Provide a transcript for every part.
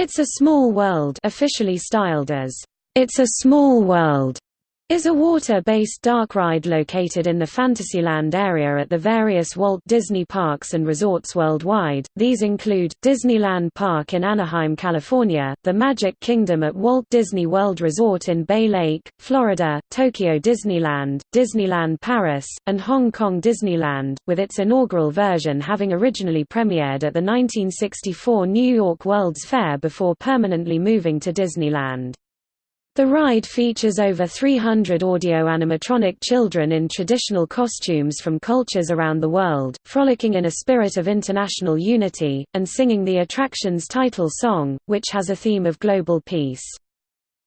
It's a Small World officially styled as, It's a Small World, is a water-based dark ride located in the Fantasyland area at the various Walt Disney parks and resorts worldwide. These include Disneyland Park in Anaheim, California, the Magic Kingdom at Walt Disney World Resort in Bay Lake, Florida, Tokyo Disneyland, Disneyland Paris, and Hong Kong Disneyland, with its inaugural version having originally premiered at the 1964 New York World's Fair before permanently moving to Disneyland. The ride features over 300 audio-animatronic children in traditional costumes from cultures around the world, frolicking in a spirit of international unity, and singing the attraction's title song, which has a theme of global peace.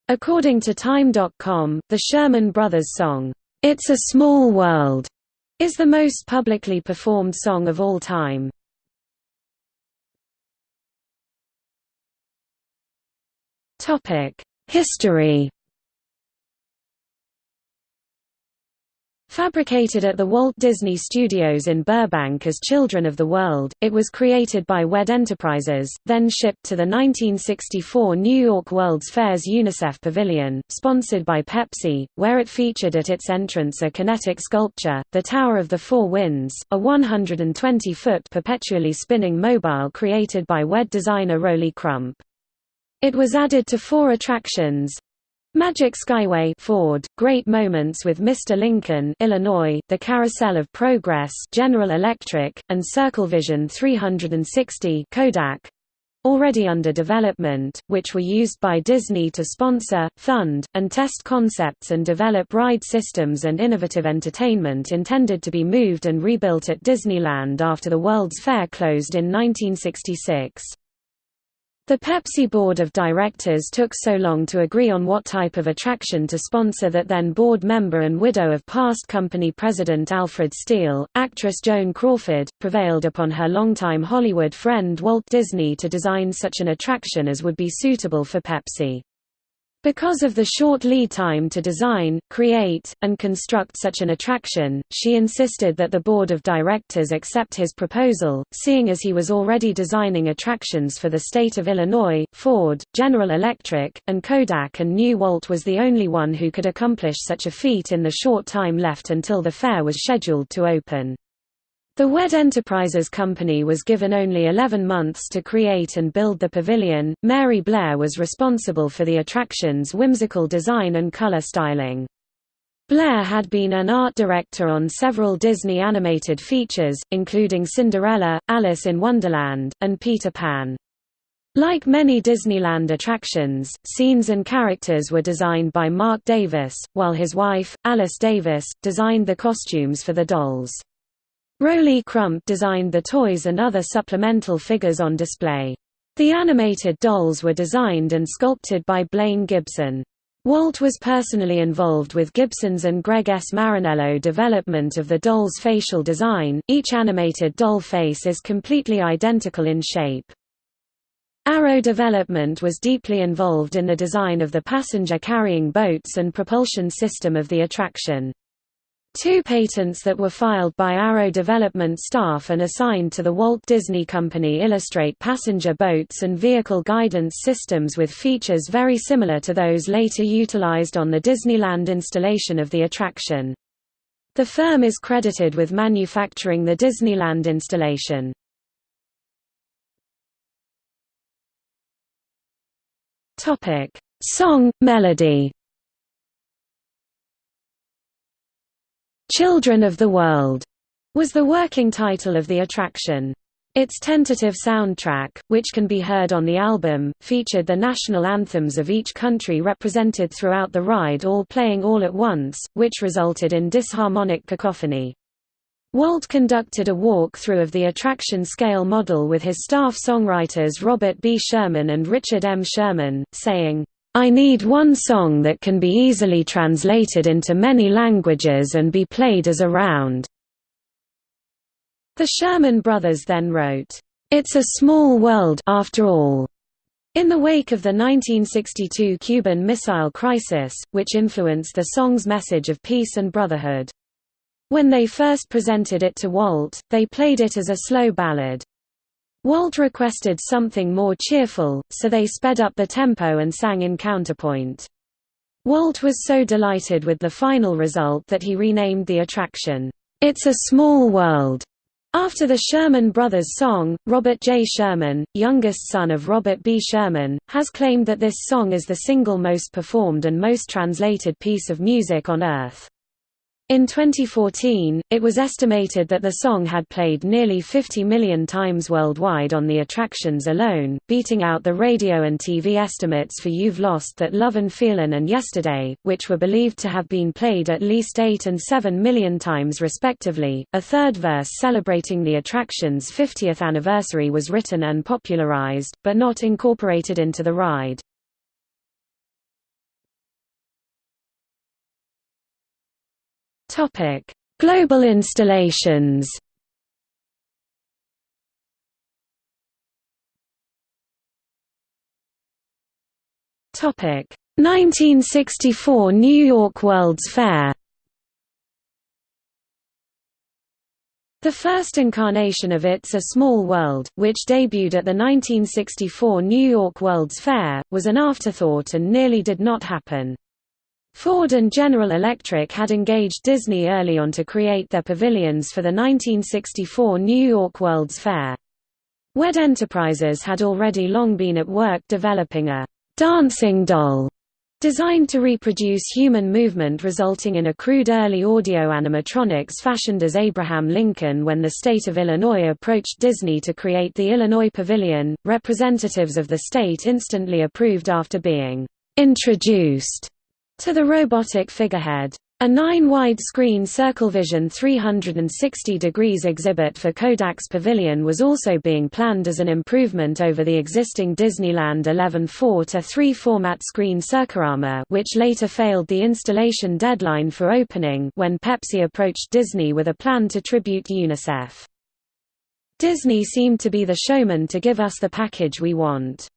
According to Time.com, the Sherman Brothers song, "'It's a Small World' is the most publicly performed song of all time. Topic History Fabricated at the Walt Disney Studios in Burbank as Children of the World, it was created by WED Enterprises, then shipped to the 1964 New York World's Fair's UNICEF Pavilion, sponsored by Pepsi, where it featured at its entrance a kinetic sculpture, the Tower of the Four Winds, a 120-foot perpetually spinning mobile created by WED designer Rolly Crump. It was added to four attractions. Magic Skyway Ford, Great Moments with Mr. Lincoln Illinois, The Carousel of Progress General Electric, and CircleVision 360 Kodak, already under development, which were used by Disney to sponsor, fund, and test concepts and develop ride systems and innovative entertainment intended to be moved and rebuilt at Disneyland after the World's Fair closed in 1966. The Pepsi board of directors took so long to agree on what type of attraction to sponsor that then board member and widow of past company president Alfred Steele, actress Joan Crawford, prevailed upon her longtime Hollywood friend Walt Disney to design such an attraction as would be suitable for Pepsi. Because of the short lead time to design, create, and construct such an attraction, she insisted that the board of directors accept his proposal, seeing as he was already designing attractions for the state of Illinois, Ford, General Electric, and Kodak and knew Walt was the only one who could accomplish such a feat in the short time left until the fair was scheduled to open. The WED Enterprises company was given only 11 months to create and build the pavilion. Mary Blair was responsible for the attraction's whimsical design and color styling. Blair had been an art director on several Disney animated features, including Cinderella, Alice in Wonderland, and Peter Pan. Like many Disneyland attractions, scenes and characters were designed by Marc Davis, while his wife, Alice Davis, designed the costumes for the dolls. Rolly Crump designed the toys and other supplemental figures on display. The animated dolls were designed and sculpted by Blaine Gibson. Walt was personally involved with Gibson's and Greg S. Marinello development of the doll's facial design. Each animated doll face is completely identical in shape. Arrow Development was deeply involved in the design of the passenger-carrying boats and propulsion system of the attraction. Two patents that were filed by Arrow development staff and assigned to the Walt Disney Company illustrate passenger boats and vehicle guidance systems with features very similar to those later utilized on the Disneyland installation of the attraction. The firm is credited with manufacturing the Disneyland installation. Song, melody Children of the World was the working title of the attraction. Its tentative soundtrack, which can be heard on the album, featured the national anthems of each country represented throughout the ride all playing all at once, which resulted in disharmonic cacophony. Walt conducted a walk-through of the attraction scale model with his staff songwriters Robert B. Sherman and Richard M. Sherman, saying, I need one song that can be easily translated into many languages and be played as a round." The Sherman Brothers then wrote, "'It's a Small World after all' in the wake of the 1962 Cuban Missile Crisis, which influenced the song's message of peace and brotherhood. When they first presented it to Walt, they played it as a slow ballad. Walt requested something more cheerful, so they sped up the tempo and sang in counterpoint. Walt was so delighted with the final result that he renamed the attraction, It's a Small World. After the Sherman Brothers song, Robert J. Sherman, youngest son of Robert B. Sherman, has claimed that this song is the single most performed and most translated piece of music on Earth. In 2014, it was estimated that the song had played nearly 50 million times worldwide on the attractions alone, beating out the radio and TV estimates for You've Lost That Love and Feelin' and Yesterday, which were believed to have been played at least 8 and 7 million times respectively. A third verse celebrating the attraction's 50th anniversary was written and popularized, but not incorporated into the ride. Topic: Global installations. Topic: 1964 New York World's Fair. The first incarnation of It's a Small World, which debuted at the 1964 New York World's Fair, was an afterthought and nearly did not happen. Ford and General Electric had engaged Disney early on to create their pavilions for the 1964 New York World's Fair. WED Enterprises had already long been at work developing a «dancing doll» designed to reproduce human movement resulting in a crude early audio animatronics fashioned as Abraham Lincoln when the state of Illinois approached Disney to create the Illinois Pavilion. Representatives of the state instantly approved after being introduced to the robotic figurehead. A 9-widescreen CircleVision 360 degrees exhibit for Kodak's Pavilion was also being planned as an improvement over the existing Disneyland 11.4-3 format screen Circarama which later failed the installation deadline for opening when Pepsi approached Disney with a plan to tribute UNICEF. Disney seemed to be the showman to give us the package we want.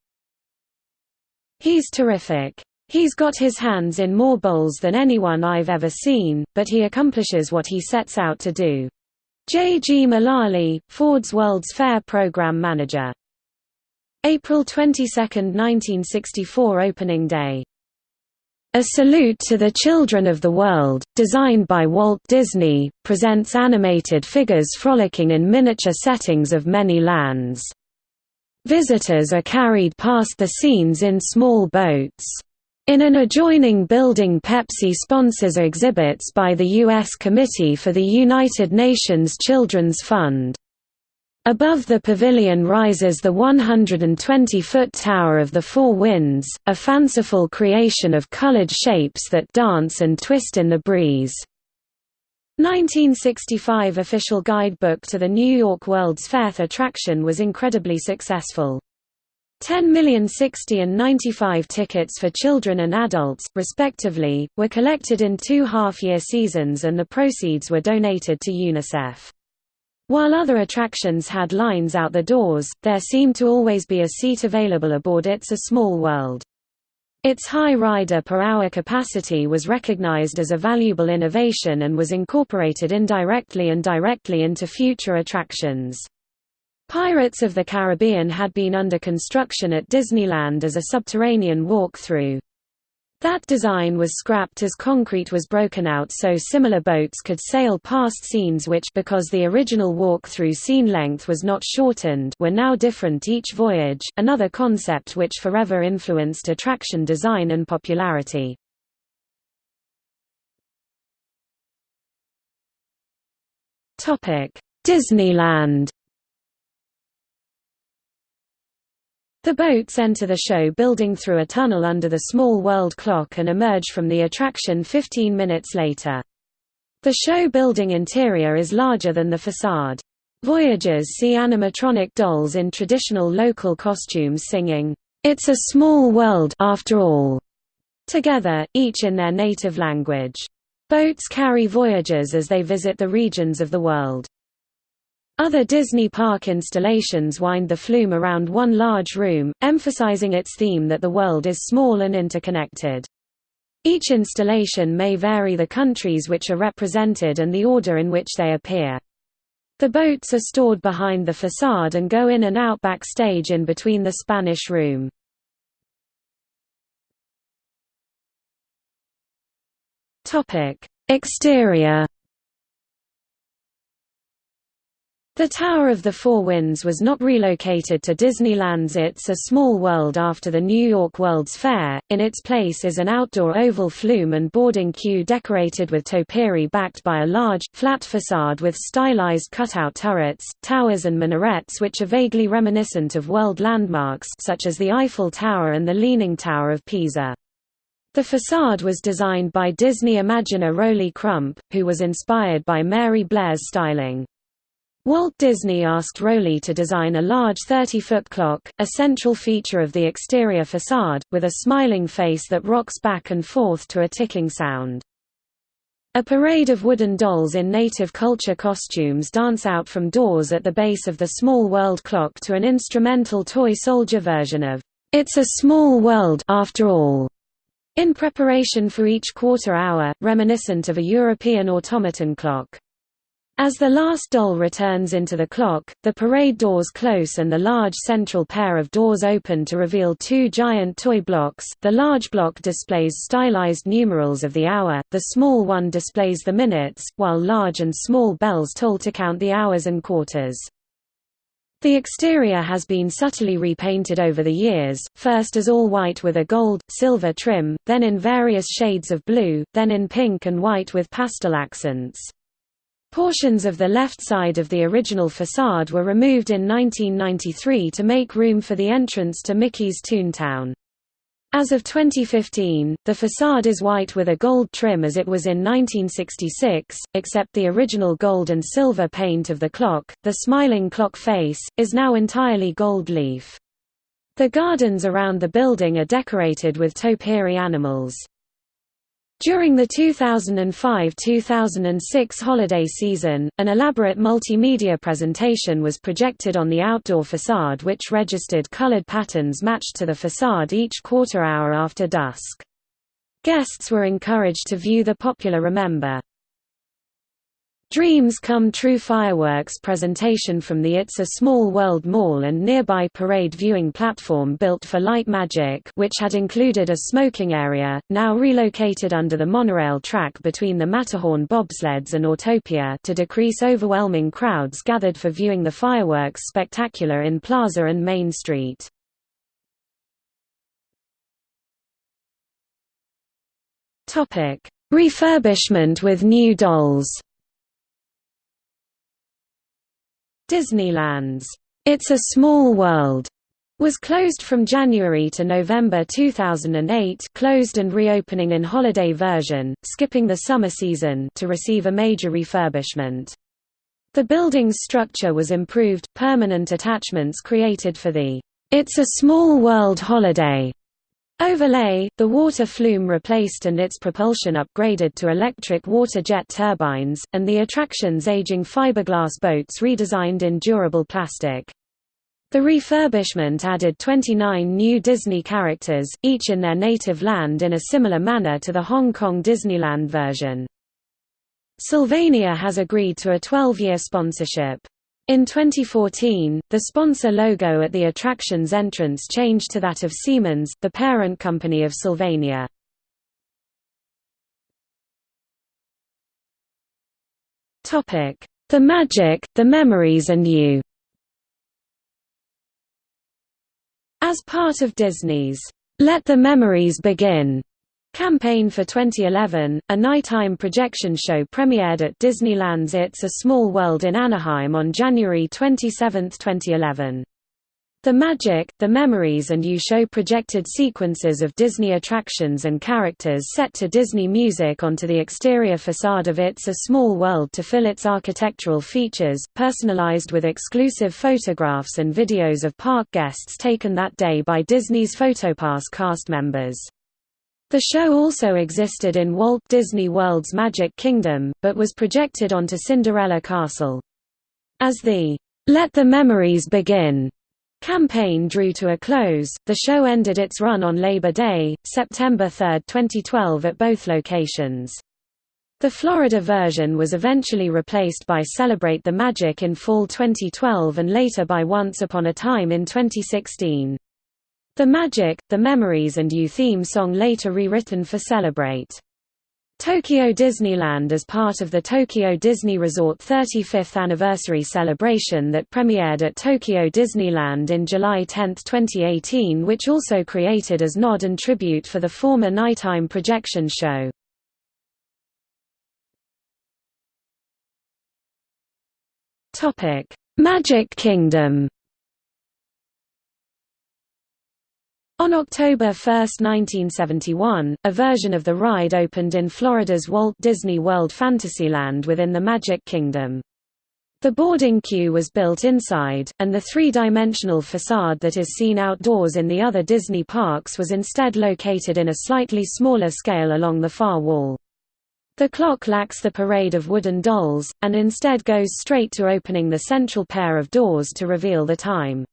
He's terrific. He's got his hands in more bowls than anyone I've ever seen, but he accomplishes what he sets out to do. J. G. Mullally, Ford's World's Fair Program Manager. April 22, 1964 Opening Day. A Salute to the Children of the World, designed by Walt Disney, presents animated figures frolicking in miniature settings of many lands. Visitors are carried past the scenes in small boats. In an adjoining building Pepsi sponsors exhibits by the U.S. Committee for the United Nations Children's Fund. Above the pavilion rises the 120-foot Tower of the Four Winds, a fanciful creation of colored shapes that dance and twist in the breeze. 1965 official guidebook to the New York World's Fair attraction was incredibly successful. 10,060 and 95 tickets for children and adults, respectively, were collected in two half-year seasons and the proceeds were donated to UNICEF. While other attractions had lines out the doors, there seemed to always be a seat available aboard It's a Small World. Its high rider per hour capacity was recognized as a valuable innovation and was incorporated indirectly and directly into future attractions. Pirates of the Caribbean had been under construction at Disneyland as a subterranean walk-through. That design was scrapped as concrete was broken out so similar boats could sail past scenes which because the original walk-through scene length was not shortened were now different each voyage, another concept which forever influenced attraction design and popularity. Disneyland The boats enter the show building through a tunnel under the small world clock and emerge from the attraction 15 minutes later. The show building interior is larger than the facade. Voyagers see animatronic dolls in traditional local costumes singing, "'It's a Small World after all' together, each in their native language. Boats carry voyagers as they visit the regions of the world. Other Disney park installations wind the flume around one large room, emphasizing its theme that the world is small and interconnected. Each installation may vary the countries which are represented and the order in which they appear. The boats are stored behind the facade and go in and out backstage in between the Spanish Room. Exterior The Tower of the Four Winds was not relocated to Disneyland's It's a Small World after the New York World's Fair, in its place is an outdoor oval flume and boarding queue decorated with topiary backed by a large, flat facade with stylized cutout turrets, towers and minarets which are vaguely reminiscent of world landmarks such as the Eiffel Tower and the Leaning Tower of Pisa. The facade was designed by Disney Imagineer Rolly Crump, who was inspired by Mary Blair's styling. Walt Disney asked Rolly to design a large 30-foot clock, a central feature of the exterior facade, with a smiling face that rocks back and forth to a ticking sound. A parade of wooden dolls in native culture costumes dance out from doors at the base of the Small World clock to an instrumental toy soldier version of It's a Small World after all, in preparation for each quarter hour, reminiscent of a European automaton clock. As the last doll returns into the clock, the parade doors close and the large central pair of doors open to reveal two giant toy blocks. The large block displays stylized numerals of the hour, the small one displays the minutes, while large and small bells toll to count the hours and quarters. The exterior has been subtly repainted over the years, first as all white with a gold, silver trim, then in various shades of blue, then in pink and white with pastel accents. Portions of the left side of the original facade were removed in 1993 to make room for the entrance to Mickey's Toontown. As of 2015, the facade is white with a gold trim as it was in 1966, except the original gold and silver paint of the clock. The smiling clock face is now entirely gold leaf. The gardens around the building are decorated with topiary animals. During the 2005–2006 holiday season, an elaborate multimedia presentation was projected on the outdoor facade which registered colored patterns matched to the facade each quarter hour after dusk. Guests were encouraged to view the popular Remember Dreams Come True fireworks presentation from the It's a Small World Mall and nearby parade viewing platform built for Light Magic which had included a smoking area, now relocated under the monorail track between the Matterhorn bobsleds and Autopia to decrease overwhelming crowds gathered for viewing the fireworks spectacular in Plaza and Main Street. Refurbishment with new dolls Disneyland's It's a Small World was closed from January to November 2008 closed and reopening in holiday version, skipping the summer season to receive a major refurbishment. The building's structure was improved, permanent attachments created for the It's a Small World holiday Overlay, the water flume replaced and its propulsion upgraded to electric water jet turbines, and the attraction's aging fiberglass boats redesigned in durable plastic. The refurbishment added 29 new Disney characters, each in their native land in a similar manner to the Hong Kong Disneyland version. Sylvania has agreed to a 12-year sponsorship. In 2014, the sponsor logo at the attraction's entrance changed to that of Siemens, the parent company of Sylvania. The Magic, The Memories and You As part of Disney's Let the Memories Begin Campaign for 2011, a nighttime projection show premiered at Disneyland's It's a Small World in Anaheim on January 27, 2011. The Magic, The Memories and You show projected sequences of Disney attractions and characters set to Disney music onto the exterior facade of It's a Small World to fill its architectural features, personalized with exclusive photographs and videos of park guests taken that day by Disney's PhotoPass cast members. The show also existed in Walt Disney World's Magic Kingdom, but was projected onto Cinderella Castle. As the Let the Memories Begin campaign drew to a close, the show ended its run on Labor Day, September 3, 2012 at both locations. The Florida version was eventually replaced by Celebrate the Magic in fall 2012 and later by Once Upon a Time in 2016. The Magic, The Memories and You theme song later rewritten for Celebrate. Tokyo Disneyland as part of the Tokyo Disney Resort 35th anniversary celebration that premiered at Tokyo Disneyland in July 10, 2018 which also created as nod and tribute for the former nighttime projection show. Magic Kingdom On October 1, 1971, a version of the ride opened in Florida's Walt Disney World Fantasyland within the Magic Kingdom. The boarding queue was built inside, and the three-dimensional facade that is seen outdoors in the other Disney parks was instead located in a slightly smaller scale along the far wall. The clock lacks the parade of wooden dolls, and instead goes straight to opening the central pair of doors to reveal the time.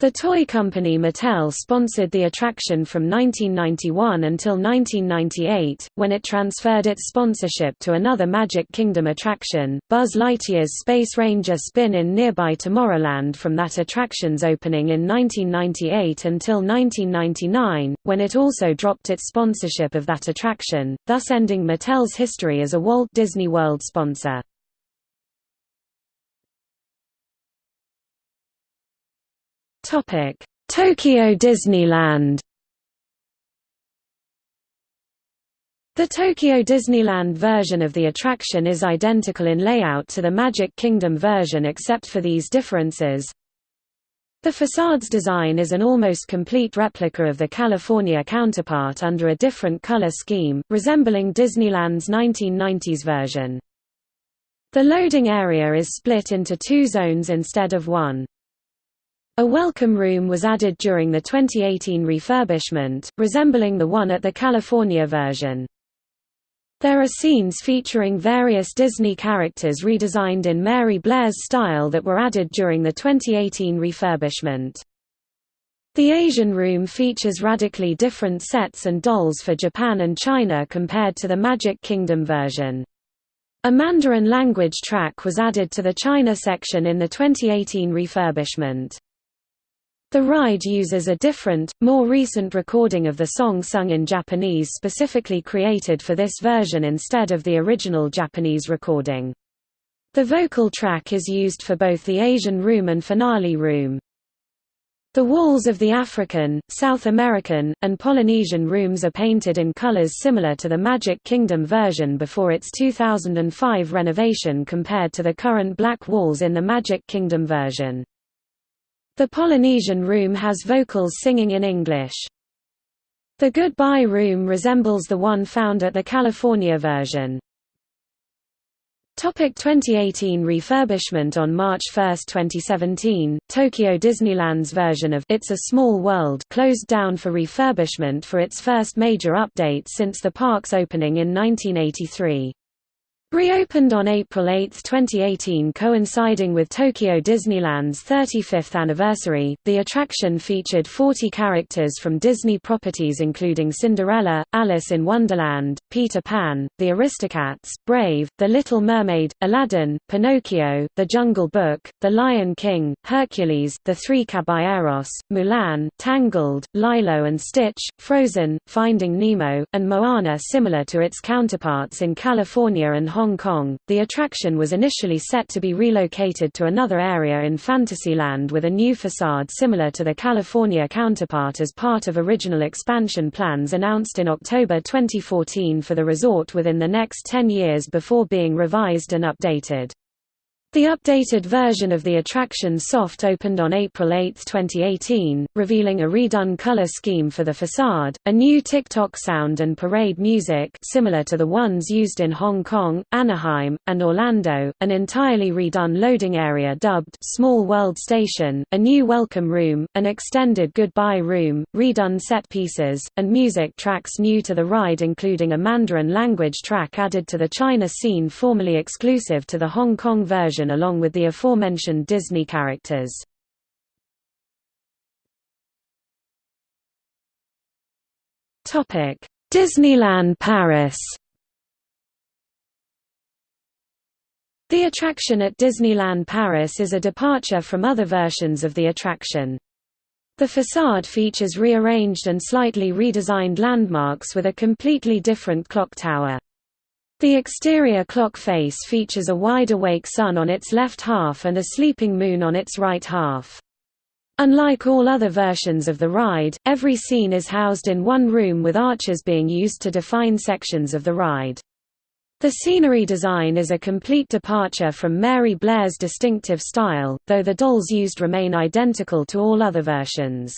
The toy company Mattel sponsored the attraction from 1991 until 1998, when it transferred its sponsorship to another Magic Kingdom attraction, Buzz Lightyear's Space Ranger spin in nearby Tomorrowland from that attraction's opening in 1998 until 1999, when it also dropped its sponsorship of that attraction, thus ending Mattel's history as a Walt Disney World sponsor. Tokyo Disneyland The Tokyo Disneyland version of the attraction is identical in layout to the Magic Kingdom version except for these differences. The facade's design is an almost complete replica of the California counterpart under a different color scheme, resembling Disneyland's 1990s version. The loading area is split into two zones instead of one. A welcome room was added during the 2018 refurbishment, resembling the one at the California version. There are scenes featuring various Disney characters redesigned in Mary Blair's style that were added during the 2018 refurbishment. The Asian room features radically different sets and dolls for Japan and China compared to the Magic Kingdom version. A Mandarin language track was added to the China section in the 2018 refurbishment. The ride uses a different, more recent recording of the song sung in Japanese specifically created for this version instead of the original Japanese recording. The vocal track is used for both the Asian Room and Finale Room. The walls of the African, South American, and Polynesian rooms are painted in colors similar to the Magic Kingdom version before its 2005 renovation compared to the current black walls in the Magic Kingdom version. The Polynesian room has vocals singing in English. The Goodbye Room resembles the one found at the California version. Topic 2018 refurbishment On March 1, 2017, Tokyo Disneyland's version of It's a Small World closed down for refurbishment for its first major update since the park's opening in 1983. Reopened on April 8, 2018 coinciding with Tokyo Disneyland's 35th anniversary, the attraction featured 40 characters from Disney properties including Cinderella, Alice in Wonderland, Peter Pan, The Aristocats, Brave, The Little Mermaid, Aladdin, Pinocchio, The Jungle Book, The Lion King, Hercules, The Three Caballeros, Mulan, Tangled, Lilo and Stitch, Frozen, Finding Nemo, and Moana similar to its counterparts in California and Hong Kong, the attraction was initially set to be relocated to another area in Fantasyland with a new facade similar to the California counterpart as part of original expansion plans announced in October 2014 for the resort within the next 10 years before being revised and updated. The updated version of the attraction soft opened on April 8, 2018, revealing a redone color scheme for the facade, a new tick-tock sound and parade music similar to the ones used in Hong Kong, Anaheim, and Orlando, an entirely redone loading area dubbed Small World Station, a new welcome room, an extended goodbye room, redone set pieces, and music tracks new to the ride including a Mandarin language track added to the China scene formerly exclusive to the Hong Kong version along with the aforementioned Disney characters. Disneyland Paris The attraction at Disneyland Paris is a departure from other versions of the attraction. The facade features rearranged and slightly redesigned landmarks with a completely different clock tower. The exterior clock face features a wide awake sun on its left half and a sleeping moon on its right half. Unlike all other versions of the ride, every scene is housed in one room with arches being used to define sections of the ride. The scenery design is a complete departure from Mary Blair's distinctive style, though the dolls used remain identical to all other versions.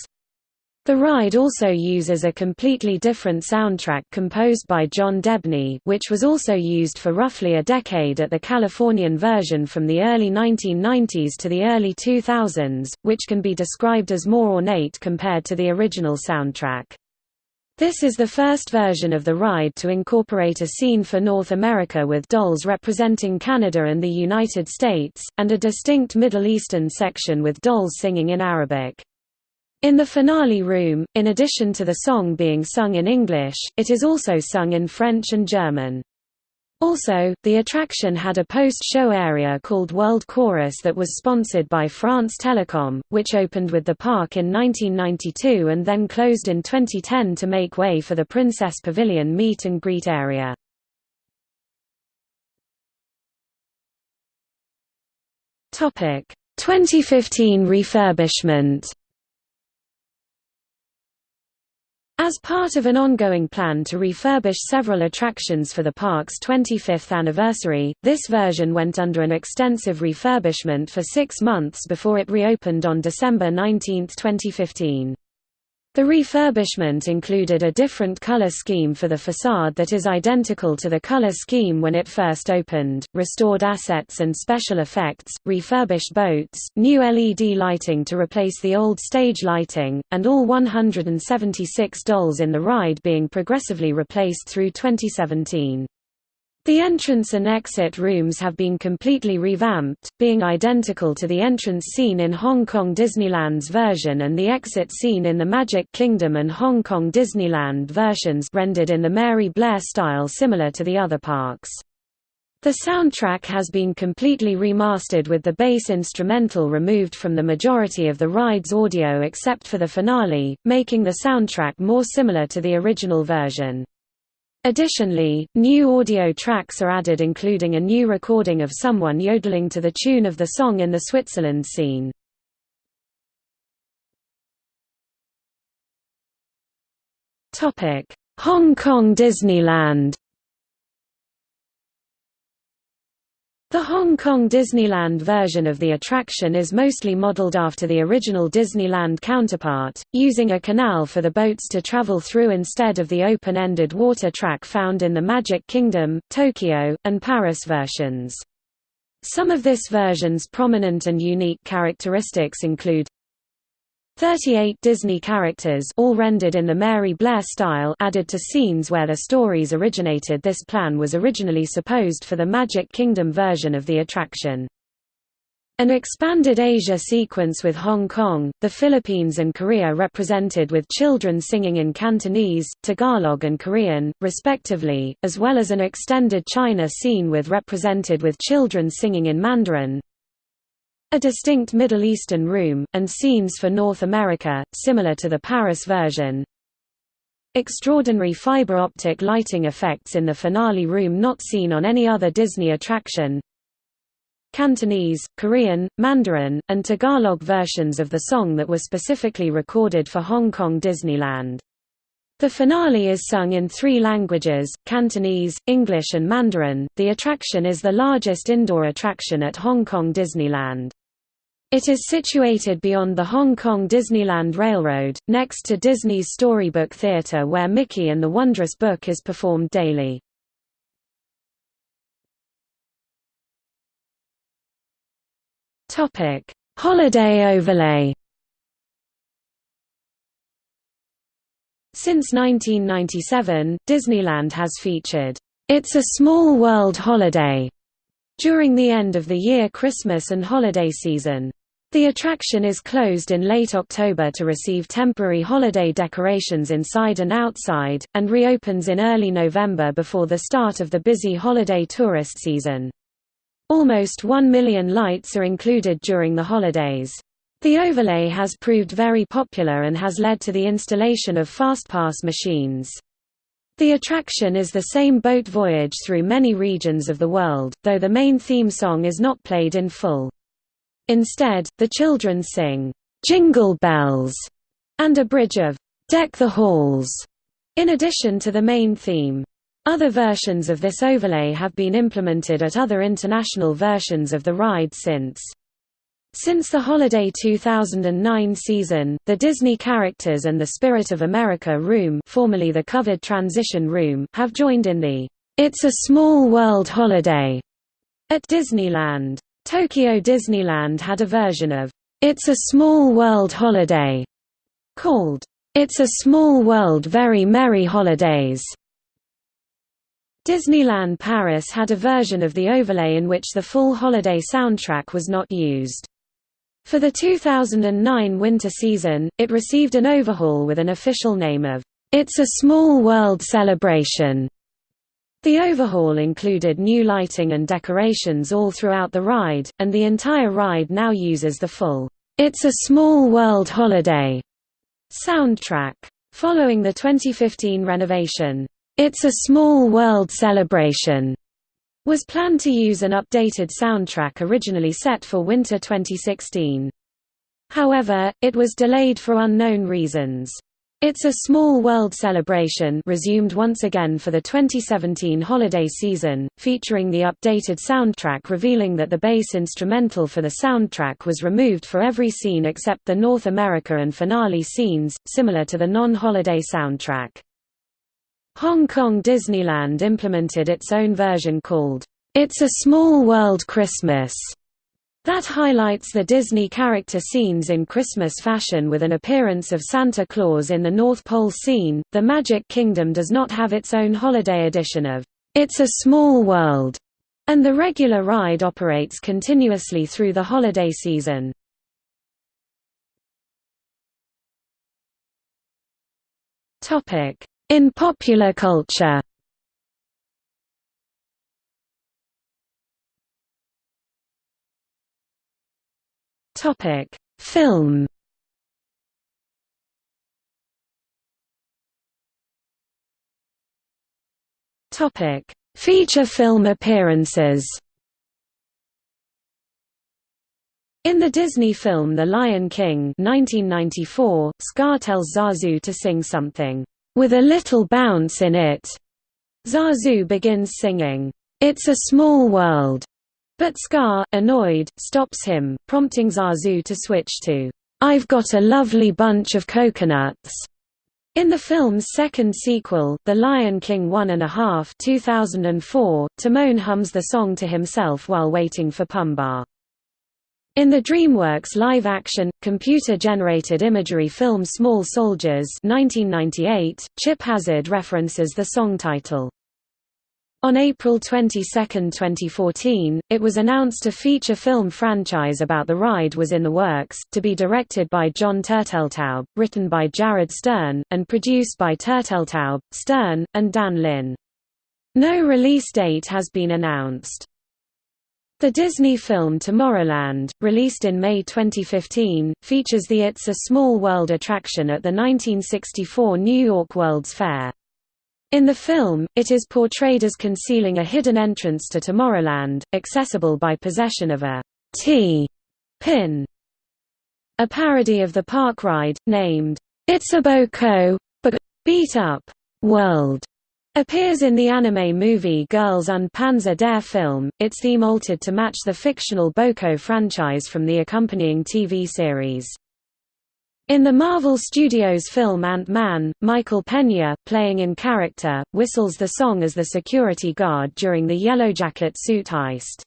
The ride also uses a completely different soundtrack composed by John Debney which was also used for roughly a decade at the Californian version from the early 1990s to the early 2000s, which can be described as more ornate compared to the original soundtrack. This is the first version of the ride to incorporate a scene for North America with dolls representing Canada and the United States, and a distinct Middle Eastern section with dolls singing in Arabic. In the finale room, in addition to the song being sung in English, it is also sung in French and German. Also, the attraction had a post-show area called World Chorus that was sponsored by France Telecom, which opened with the park in 1992 and then closed in 2010 to make way for the Princess Pavilion meet and greet area. Topic: 2015 refurbishment. As part of an ongoing plan to refurbish several attractions for the park's 25th anniversary, this version went under an extensive refurbishment for six months before it reopened on December 19, 2015. The refurbishment included a different color scheme for the facade that is identical to the color scheme when it first opened, restored assets and special effects, refurbished boats, new LED lighting to replace the old stage lighting, and all 176 dolls in the ride being progressively replaced through 2017. The entrance and exit rooms have been completely revamped, being identical to the entrance scene in Hong Kong Disneyland's version and the exit scene in the Magic Kingdom and Hong Kong Disneyland versions rendered in the Mary Blair style similar to the other parks. The soundtrack has been completely remastered with the bass instrumental removed from the majority of the ride's audio except for the finale, making the soundtrack more similar to the original version. Additionally, new audio tracks are added including a new recording of someone yodeling to the tune of the song in the Switzerland scene. Hong Kong Disneyland The Hong Kong Disneyland version of the attraction is mostly modeled after the original Disneyland counterpart, using a canal for the boats to travel through instead of the open-ended water track found in the Magic Kingdom, Tokyo, and Paris versions. Some of this version's prominent and unique characteristics include 38 Disney characters all rendered in the Mary Blair style added to scenes where their stories originated this plan was originally supposed for the Magic Kingdom version of the attraction. An expanded Asia sequence with Hong Kong, the Philippines and Korea represented with children singing in Cantonese, Tagalog and Korean, respectively, as well as an extended China scene with represented with children singing in Mandarin, a distinct Middle Eastern room, and scenes for North America, similar to the Paris version. Extraordinary fiber optic lighting effects in the finale room not seen on any other Disney attraction. Cantonese, Korean, Mandarin, and Tagalog versions of the song that were specifically recorded for Hong Kong Disneyland. The finale is sung in three languages, Cantonese, English and Mandarin. The attraction is the largest indoor attraction at Hong Kong Disneyland. It is situated beyond the Hong Kong Disneyland Railroad, next to Disney's Storybook Theatre where Mickey and the Wondrous Book is performed daily. Holiday overlay Since 1997, Disneyland has featured, It's a Small World Holiday during the end of the year Christmas and holiday season. The attraction is closed in late October to receive temporary holiday decorations inside and outside, and reopens in early November before the start of the busy holiday tourist season. Almost 1 million lights are included during the holidays. The overlay has proved very popular and has led to the installation of FastPass machines. The attraction is the same boat voyage through many regions of the world, though the main theme song is not played in full. Instead, the children sing, "'Jingle Bells' and a bridge of "'Deck the Halls' in addition to the main theme. Other versions of this overlay have been implemented at other international versions of the ride since. Since the holiday 2009 season, the Disney characters and the Spirit of America room, formerly the covered transition room have joined in the It's a Small World holiday at Disneyland. Tokyo Disneyland had a version of It's a Small World holiday called It's a Small World Very Merry Holidays. Disneyland Paris had a version of the overlay in which the full holiday soundtrack was not used. For the 2009 winter season, it received an overhaul with an official name of, It's a Small World Celebration. The overhaul included new lighting and decorations all throughout the ride, and the entire ride now uses the full, It's a Small World Holiday soundtrack. Following the 2015 renovation, It's a Small World Celebration was planned to use an updated soundtrack originally set for winter 2016. However, it was delayed for unknown reasons. It's a Small World celebration resumed once again for the 2017 holiday season, featuring the updated soundtrack revealing that the bass instrumental for the soundtrack was removed for every scene except the North America and finale scenes, similar to the non-holiday soundtrack. Hong Kong Disneyland implemented its own version called, It's a Small World Christmas, that highlights the Disney character scenes in Christmas fashion with an appearance of Santa Claus in the North Pole scene. The Magic Kingdom does not have its own holiday edition of It's a Small World, and the regular ride operates continuously through the holiday season. In popular culture Topic: Film. Topic: Feature film appearances. In the Disney film The Lion King 1994, Scar tells Zazu to sing something with a little bounce in it. Zazu begins singing, It's a Small World, but Scar, annoyed, stops him, prompting Zazu to switch to, I've Got a Lovely Bunch of Coconuts. In the film's second sequel, The Lion King One and a Half 2004, Timon hums the song to himself while waiting for Pumbaa. In the DreamWorks live-action, computer-generated imagery film Small Soldiers 1998, Chip Hazard references the song title. On April 22, 2014, it was announced a feature film franchise about the ride was in the works, to be directed by John Turteltaub, written by Jared Stern, and produced by Turteltaub, Stern, and Dan Lin. No release date has been announced. The Disney film Tomorrowland, released in May 2015, features the It's a Small World attraction at the 1964 New York World's Fair. In the film, it is portrayed as concealing a hidden entrance to Tomorrowland, accessible by possession of a T pin. A parody of the park ride, named, It's a Boko but Beat Up World, Appears in the anime movie Girls und Panzer der film, its theme altered to match the fictional Boko franchise from the accompanying TV series. In the Marvel Studios film Ant-Man, Michael Pena, playing in character, whistles the song as the security guard during the Yellowjacket suit heist.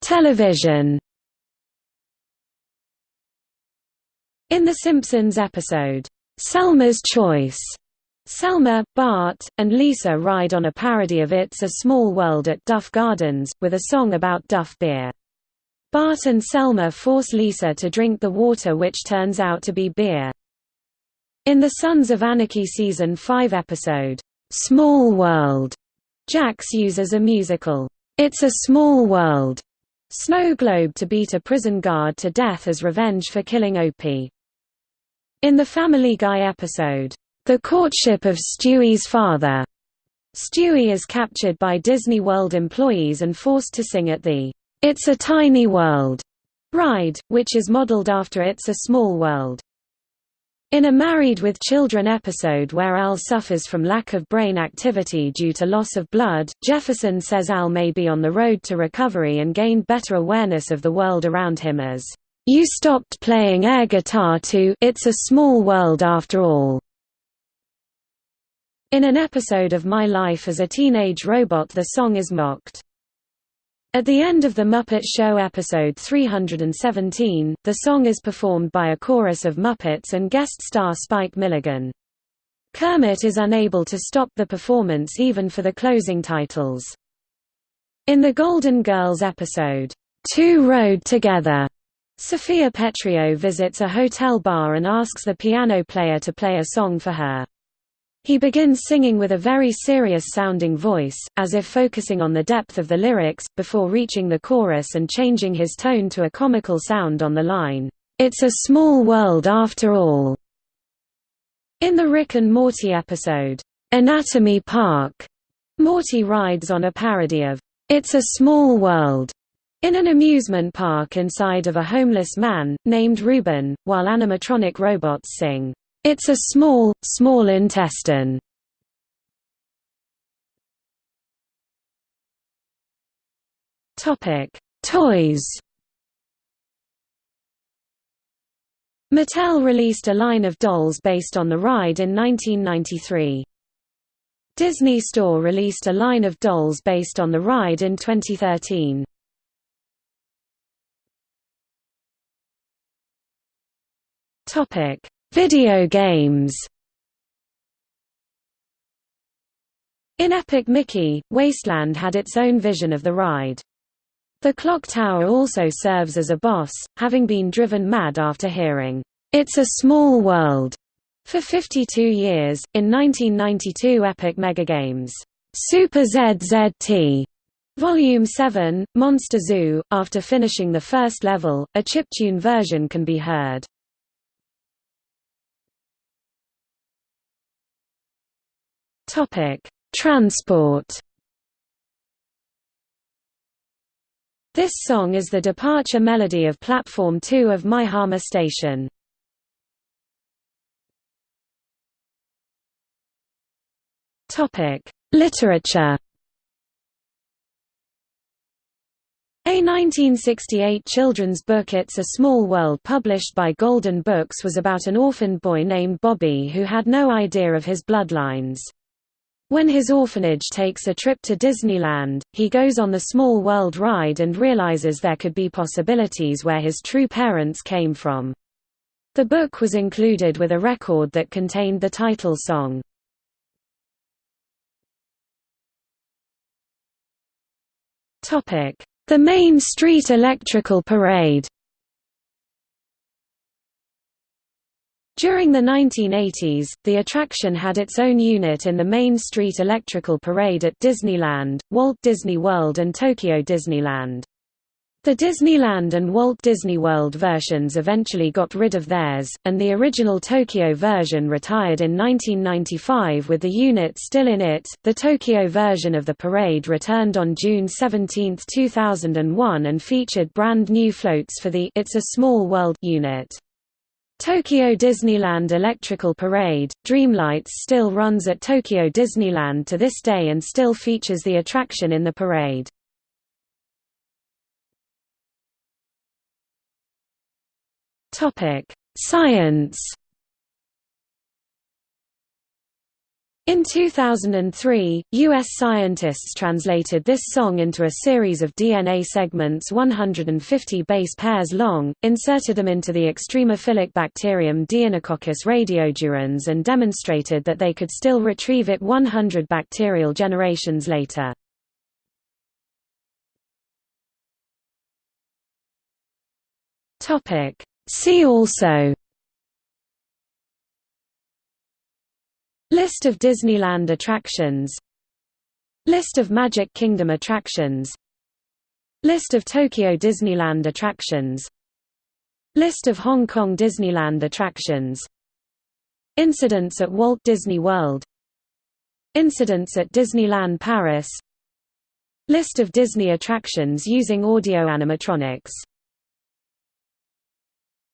Television In The Simpsons episode, Selma's Choice, Selma, Bart, and Lisa ride on a parody of It's a Small World at Duff Gardens, with a song about Duff beer. Bart and Selma force Lisa to drink the water which turns out to be beer. In the Sons of Anarchy Season 5 episode, Small World Jax uses a musical, It's a Small World snow globe to beat a prison guard to death as revenge for killing Opie. In the Family Guy episode, The Courtship of Stewie's Father, Stewie is captured by Disney World employees and forced to sing at the It's a Tiny World ride, which is modeled after It's a Small World. In a Married with Children episode where Al suffers from lack of brain activity due to loss of blood, Jefferson says Al may be on the road to recovery and gained better awareness of the world around him as, "...you stopped playing air guitar to It's a Small World After All." In an episode of My Life as a Teenage Robot the song is mocked. At the end of The Muppet Show episode 317, the song is performed by a chorus of Muppets and guest star Spike Milligan. Kermit is unable to stop the performance even for the closing titles. In the Golden Girls episode, Two Rode Together, Sophia Petrillo visits a hotel bar and asks the piano player to play a song for her. He begins singing with a very serious-sounding voice, as if focusing on the depth of the lyrics, before reaching the chorus and changing his tone to a comical sound on the line, "'It's a small world after all'". In the Rick and Morty episode, "'Anatomy Park'", Morty rides on a parody of "'It's a Small World' in an amusement park inside of a homeless man, named Reuben, while animatronic robots sing, it's a small, small intestine. Topic: Toys. Mattel released a line of dolls based on the ride in 1993. Disney Store released a line of dolls based on the ride in 2013. Topic: Video games In Epic Mickey, Wasteland had its own vision of the ride. The clock tower also serves as a boss, having been driven mad after hearing, "'It's a Small World' for 52 years. In 1992 Epic Megagames, Super ZZT Volume 7, Monster Zoo, after finishing the first level, a chiptune version can be heard. Topic: Transport. This song is the departure melody of Platform 2 of Maihama Station. Topic: Literature. A 1968 children's book It's a Small World published by Golden Books was about an orphaned boy named Bobby who had no idea of his bloodlines. When his orphanage takes a trip to Disneyland, he goes on the Small World ride and realizes there could be possibilities where his true parents came from. The book was included with a record that contained the title song. The Main Street Electrical Parade During the 1980s, the attraction had its own unit in the Main Street Electrical Parade at Disneyland, Walt Disney World and Tokyo Disneyland. The Disneyland and Walt Disney World versions eventually got rid of theirs, and the original Tokyo version retired in 1995 with the unit still in it. The Tokyo version of the parade returned on June 17, 2001 and featured brand new floats for the It's a Small World unit. Tokyo Disneyland Electrical Parade, Dreamlights still runs at Tokyo Disneyland to this day and still features the attraction in the parade. Science In 2003, U.S. scientists translated this song into a series of DNA segments 150 base pairs long, inserted them into the extremophilic bacterium Deinococcus radiodurans and demonstrated that they could still retrieve it 100 bacterial generations later. See also List of Disneyland attractions. List of Magic Kingdom attractions. List of Tokyo Disneyland attractions. List of Hong Kong Disneyland attractions. Incidents at Walt Disney World. Incidents at Disneyland Paris. List of Disney attractions using audio animatronics